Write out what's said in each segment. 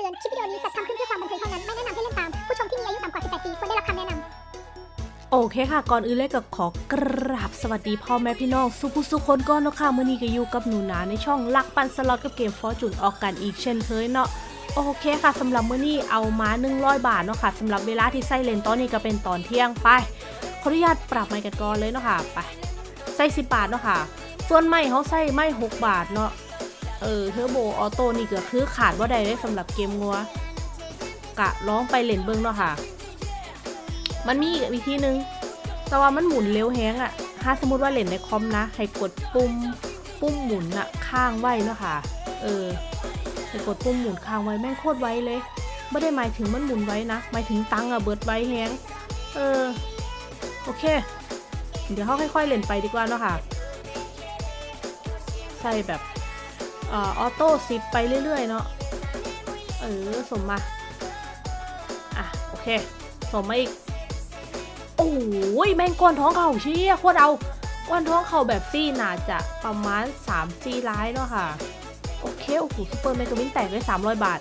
ตือน คลิปวิดีโอนี้จัดทำขึ้นเพื่อความบันเทิงเท่านั้น ไม่แนะนำให้เล่นตาม ผู้ชมที่มีอายุต่ำกว่า 18 ปีควรได้รับคำแนะนำโอเคค่ะ ก่อนอื่นเลยก็ขอกราบสวัสดีพ่อแม่พี่น้องสุภุสุคนก่อนเนาะค่ะมื่อนี้ก็อยู่กับหนูนาในช่องลักปันสล็อตกับเกมฟอร์จูนออกกันอีกเช่นเคยเนาะโอเคค่ะสำหรับมื่อนี้เอามา 100 บาทเนาะค่ะสำหรับเวลาที่ใส่เลนตอนนี้ก็เป็นตอนเที่ยงไปขออนุญาตปรับไมค์กันก่อนเลยเนาะค่ะไปใส่10บาทเนาะค่ะส่วนไม่เขาใส่ไม่6บาทเนาะ เออ turbo auto นี่ก็คือขาดว่าใดได้สำหรับเกมงัวกะร้องไปเล่นเบิ้งเนาะค่ะ มันมีอีกวิธีหนึง แต่ว่ามันหมุนเร็วแฮงอะถ้าสมมติว่าเล่นในคอมนะ ให้กดปุ่มปุ่มหมุนอะค้างไว้เนาะค่ะ เออให้กดปุ่มหมุนค้างไว้แม่งโคตรไวเลยไม่ได้หมายถึงมันหมุนไวนะ หมายถึงตังอะเบิดไวแฮงเออ โอเค เดี๋ยวเขาค่อยๆเล่นไปดีกว่าเนาะค่ะ ใส่แบบ ออโต้ซิปไปเรื่อย ๆ เนาะเออสมมา อะ โอเค สมมาอีก โอ้ยแมงก้อนท้องเข่าเชี่ยโคตรเอาก้อนท้องเข่าแบบซี่น่าจะประมาณ3ซี่ร้ายเนาะค่ะ โอเค โอ้โหซูเปอร์เมกาวินแตกได้300 บาท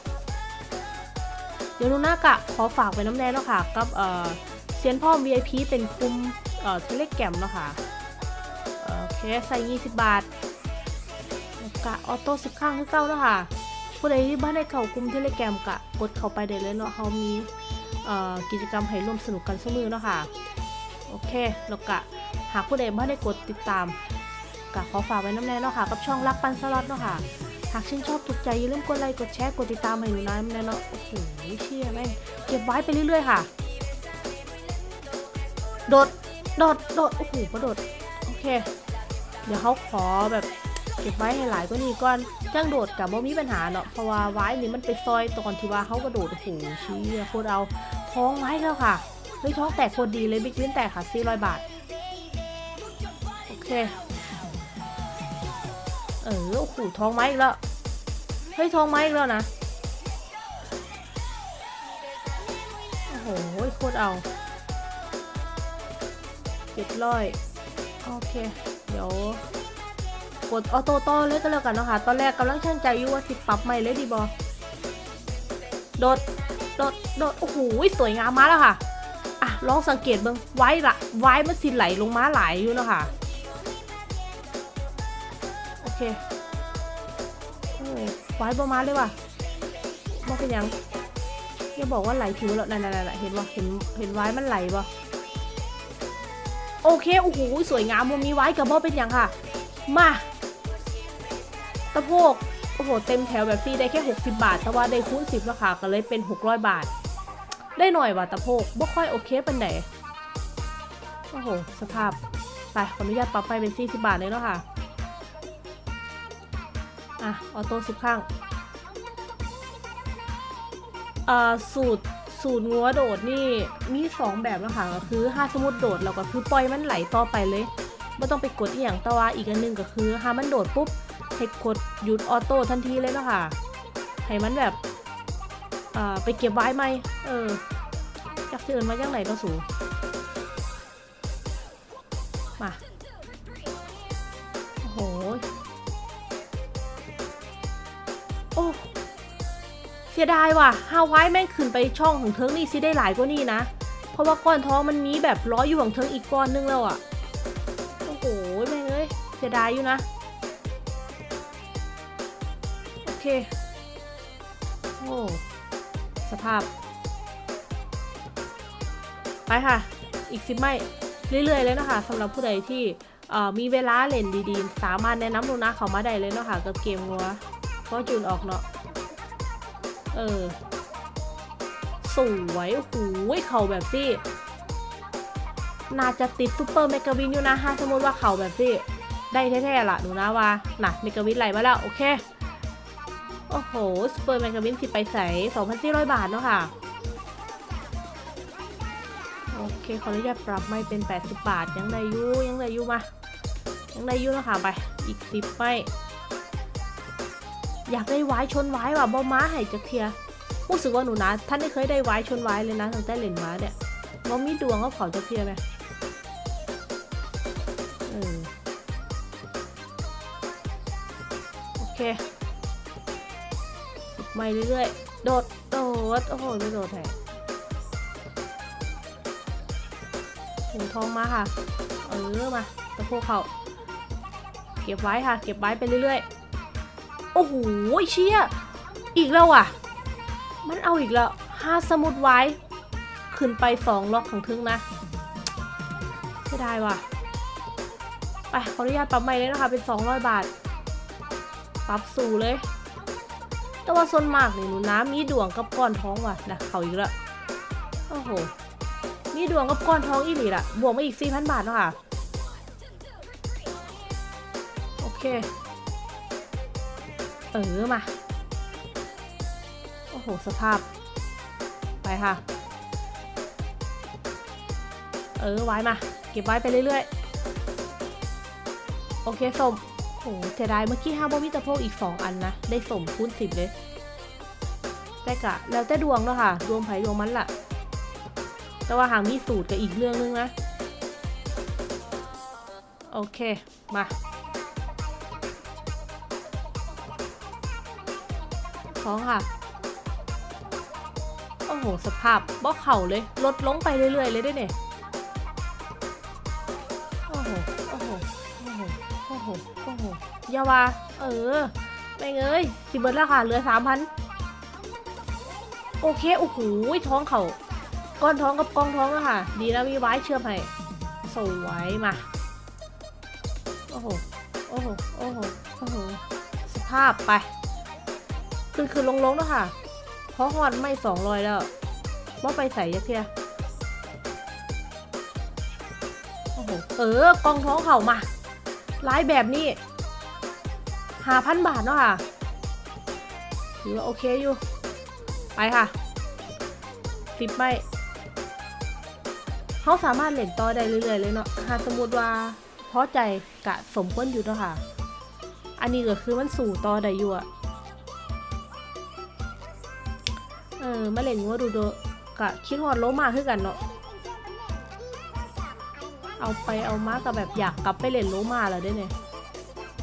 เดี๋ยวนูน่ากะ ขอฝากไปน้ำแน่เนาะค่ะ กับเออเซียนพ่อ VIP เป็นคุมเอ่อ Telegram เนาะค่ะเอ่อโอเค ใส่ 20 บาท กะ auto 10ค้างคือเก่าเนาะค่ะ ผู้ใดที่บ้านได้เข้ากลุ่ม Telegram กะกดเข้าไปได้เลยเนาะเขามีกิจกรรมให้ร่วมสนุกกันเสมอเนาะค่ะ โอเคแล้วก็หากผู้ใดไม่ได้กดติดตามก็ขอฝากไว้น้ำแน่เนาะค่ะ กับช่องรักปันสล็อตเนาะค่ะ หากชื่นชอบถูกใจอย่าลืมกดไลค์กดแชร์กดติดตามให้หนูน้อยแน่เนาะโอ้โหเชี่ยแม่งเก็บไว้ไปเรื่อยๆค่ะโดด โดด โดด โอ้โหกระโดด โอเค เดี๋ยวเขาขอแบบ เก็บไว้ให้หลายกว่านี้ก่อนจังโดดกับบ่มีปัญหาเนาะเพราะว่าไว้นี่มันไปซอยตอนที่ว่าเขากระโดดโอ้โหชี่ยโคตรเอาท้องไว้แล้วค่ะเฮ้ยท้องแตกโคตรดีเลยบิ๊กวินแตกค่ะ400 บาทโอเคเออโอ้โหท้องไม้อีกแล้วเฮ้ยท้องไม้อีกแล้วนะโอ้โหโคตรเอาเจ็ดร้อยโอเค เดี๋ยว กดออโต้ต่อเลยก็แล้วกันเนาะค่ะ ตอนแรกกำลังช่างใจอยู่ว่าสิปรับใหม่เลยดีบอโดด โดด โดด โอ้โห สวยงามมาแล้วค่ะ อะ ลองสังเกตเบิ้งไว้ละไว้มันสิไหลลงมาไหลยอยู่เนาะค่ะ โอเคโอ้ไว้ประมาณเลยว่ะมองเป็นยังอย่าบอกว่าไหลผิวแล้วนั่นนั่นเห็นว่าเห็น เห็นไว้มันไหลบ่โอเค โอ้โห สวยงามมันมีไว้กับบ่เป็นยังค่ะ มา ตะโพกโอ้โหเต็มแถวแบบฟรีได้แค่ 60 บาท แต่ว่าได้คูณ10ราคาก็เลยเป็น 600 บาท ได้หน่อยว่ะตะโพกบ่ค่อยโอเคเป็นไหนโอ้โห สภาพ ไป ขออนุญาตปรับไปเป็น 40 บาทเลยเนาะค่ะ อะ ออโต้สิบข้างอ่าสูตรสูตรงัวโดดนี่มีสองแบบนะคะก็คือถ้าสมมติโดดเราก็คือปล่อยมันไหลต่อไปเลยไม่ต้องไปกดอหย่างแตว่าอีกอันนึงก็คือถ้ามันโดดปุ๊บ ให้กดหยุดออโต้ทันทีเลยเนาะค่ะ ให้มันแบบอ่าไปเก็บไว้ไหมเออจักเชิญมาจังไหนเนาสูมา โอ้โห โอ้ เสียดายว่ะฮาวายแม่งขึ้นไปช่องของเทิงนี่สิได้หลายกว่านี่นะ เพราะว่าก้อนท้องมันมีแบบร้อยอยู่ของเทิงอีกก้อนนึงแล้วอะ่ะ โอ้โห แม่งเอ้ย เสียดายอยู่นะ โอเคโอ้สภาพ ไปค่ะ อีกสิบไม่ เรื่อยๆเลยนะคะสำหรับผู้ใดที่มีเวลาเล่นดีๆ สามารถแนะนำหนูนะเขามาได้เลยเนาะค่ะกับเกมงัวเพราะจูนออกเนาะ เออ สวยโอ้โหเขาแบบที่น่าจะติดซูเปอร์เมกาวินอยู่นะฮะสมมติว่าเขาแบบที่ได้แท้ๆล่ะหนูนะว่าน่ะเมกาวินไหลมาแล้ว โอเค โอ้โหซูเปอร์เมกาวินสิไปใส่2,400 บาทเนาะค่ะ โอเค ขออนุญาตปรับไม่เป็น 80 บาท ยังได้อยู่ยังได้อยู่มา ยังได้อยู่นาะคะไป อีก 10ไม่อยากได้ไว้ชนไว้ว่ะบอม้าให้จักเทียรู้สึกว่าหนูนะท่านไม่เคยได้ไว้ชนไว้เลยนะตั้งแต่เล่นม้าเนี่ยบอมีดวงก็ขอจักเทียไหมเออโอเค ไม่เรื่อยๆ โดด โดด โอ้โหไม่โดดแท้ถุงทองมาค่ะ เออมาตะโพกเขาเก็บไว้ค่ะ เก็บไว้ไปเรื่อยๆ โอ้โหเชี่ย อีกแล้วอะ มันเอาอีกแล้วห้าสมุดไว้ ขึ้นไปสองล็อกของทึงนะไม่ได้ว่ะ ไปขออนุญาตปรับใหม่เลยนะคะ เป็น 200 บาท ปรับสู่เลย แต่ว่าส่วนมากนี่หนูน้ำมีดวงกับก้อนท้องว่ะนะเขาอีกแล้วโอ้โหมีดวงกับก้อนท้องอีหลีละบวกมาอีก4,000บาทเนาะค่ะโอเคเออมาโอ้โหสภาพ ไปค่ะ เออไว้มา เก็บไว้ไปเรื่อยๆ โอเคสม โหเสียดายเมื่อกี้ห้าบอมิตะโพกอีก 2 อันนะ ได้สมคูณสิบเลยแต่กะแล้วแต่ดวงเนาะค่ะ ดวงไผ่ดวงมันล่ะ แต่ว่าหางมีสูตรกับอีกเรื่องนึงนะ โอเค มาท้องค่ะ โอ้โห สภาพบอเข่าเลย ลดลงไปเรื่อยๆ เลยด้วยเนี่ย ยาวาเออไม่งเอ้ยสิเบิร์ดแล้วค่ะเหลือสามพันโอเคโอ้โหท้องเขาก้อนท้องกับกองท้องอะค่ะ ดีนะมีไว้เชื่อมให้สวยมาโอ้โหโอ้โหโอ้โหโอ้โหสภาพไปขึ้นขึ้นลงลงๆแล้วค่ะเพราะฮอนไม่สองรอยแล้วว่าไปใส่ยักเทียโอ้โหเออกองท้องเข่ามาลายแบบนี้ หาพันบาทเนาะค่ะ ถือว่าโอเคอยู่ ไปค่ะสิบไม่เขาสามารถเล่นต่อได้เรื่อยๆเลยเนาะหากสมมติว่าพอใจกะสมควรอยู่เนาะค่ะ อันนี้ก็คือมันสู่ต่อได้อยู่อะเออมาเล่นงัวดูโดกะคิดฮอดโลมาคือกันเนาะเอาไปเอามากับแบบอยากกลับไปเล่นโลมาแล้วได้เนี่ย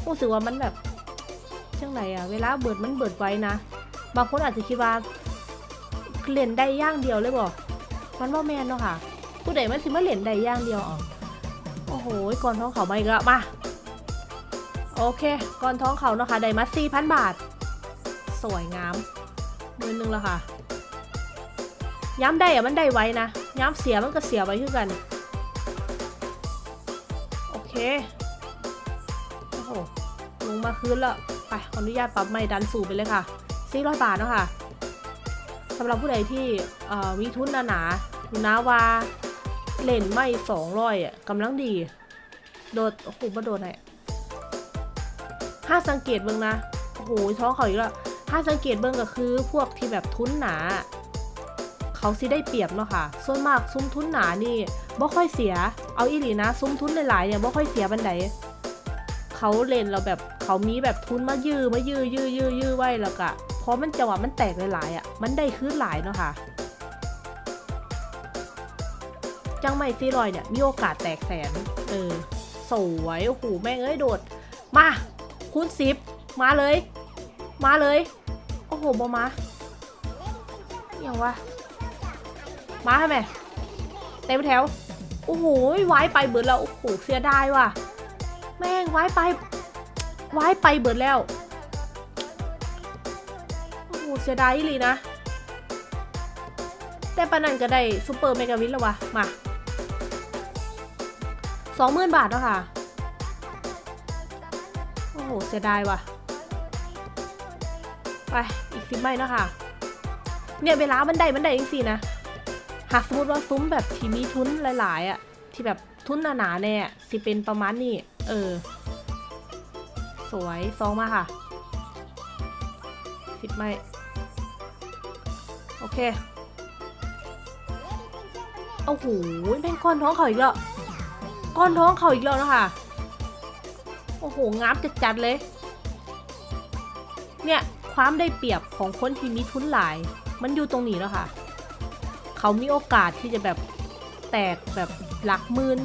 รู้สึกว่ามันแบบ จังไหนอะเวลาเบิดมันเบิดไว้นะ บางคนอาจจะคิดว่าเล่นได้ย่างเดียวเลยบอกมันว่าแมนเนาะค่ะ ผู้ใดมันสิมาเล่นได้ย่างเดียวอ๋อโอ้โหก่อนท้องเขามาอีกแล้วมาโอเคก่อนท้องเขาเนาะค่ะได้มาสี่พันบาท สวยงามหมื่นหนึ่งแล้วค่ะ ย้ำได้อะมันได้ไว้นะ ย้ำเสียมันก็เสียไว้คือกัน โอเค โอ้โหลงมาคืนแล้ว ไปขออนุญาตปรับไม่ดันสูบไปเลยค่ะ400บาทเนาะค่ะสำหรับผู้ใดที่มีทุนหนาๆทุนนาว่าเล่นไม่200อะกำลังดี โดดโอ้โหมาโดดไหนห้าสังเกตเบิ่งนะโอ้โหท้องเขาอีกแล้วถ้าสังเกตเบิ่งก็คือพวกที่แบบทุนหนา เขาสิได้เปรียบเนาะค่ะ ส่วนมากซุ้มทุนหนานี่บ่ค่อยเสีย เอาอีหลีนะ ซุ้มทุนหลายๆเนี่ยบ่ค่อยเสียบันได เขาเล่นเราแบบเขามีแบบทุนมายื้อมายื้อยื้อยื้อยื้อไว้แล้วก็พอมันจังหวะมันแตกหลายๆอะมันได้คืนหลายเนาะค่ะจังไม่ซีรอยเนี่ยมีโอกาสแตกแสนเออสวยโอ้โหแม่งเอ้ยโดด มาคูณสิบมาเลย มาเลยโอ้โหบอมาอย่างวะมาทำไมเต็มแถวโอ้โหไว้ไปเบิดแล้วโอ้โหเสียดายว่ะ แม่งไว้ไปไว้ไปเบิดแล้ว โอ้โหเสียดายอีหลีนะ แต่ปานันก็ได้ super mega win แล้ววะ มาสองหมื่นบาทแล้วค่ะ โอ้โห เสียดายว่ะ ไป อีกสิบใบเนาะค่ะ เนี่ยเวลามันได้มันได้จริงๆนะ หากสมมติว่าซุ้มแบบที่มีทุนหลาย ๆอะ่ะ ที่แบบ ทุนหนาๆแน่สิเป็นประมาณนี้ เออ สวยซองมาค่ะสิบไม้โอเคโอ้โหแม่งก้อนท้องเขาอีกแล้วก้อนท้องเขาอีกแล้วนะคะโอ้โหงับจัดๆเลย เนี่ยความได้เปรียบของคนที่มีทุนหลาย มันอยู่ตรงนี้แล้วค่ะ เขามีโอกาสที่จะแบบ ตกแบบหลักหมื่น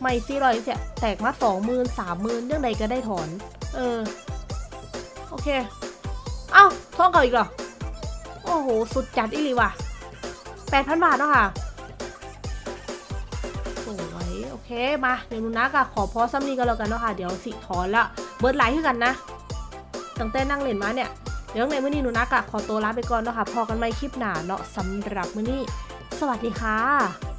ไม่สี่ร้อยเสียแตกมาสองหมื่นสามหมื่นเรื่องใดก็ได้ถอน เออ โอเค เอ้าท้องเก่าอีกเหรอ โอ้โห สุดจัดอีหลีว่ะแปดพันบาทเนาะค่ะสวยโอเค มา เดี๋ยวหนูนักอะขอพอซ้ำนี้ก็แล้วกันเนาะค่ะ เดี๋ยวสิถอนละ เบิร์ดไลท์ขึ้นกันนะ ตั้งแต่นั่งเล่นมาเนี่ย เดี๋ยวในมื้อนี้หนูนักอะขอตัวลาไปก่อนเนาะค่ะ พอกันใหม่คลิปหน้าเนาะสำหรับมื้อนี้ สวัสดีค่ะ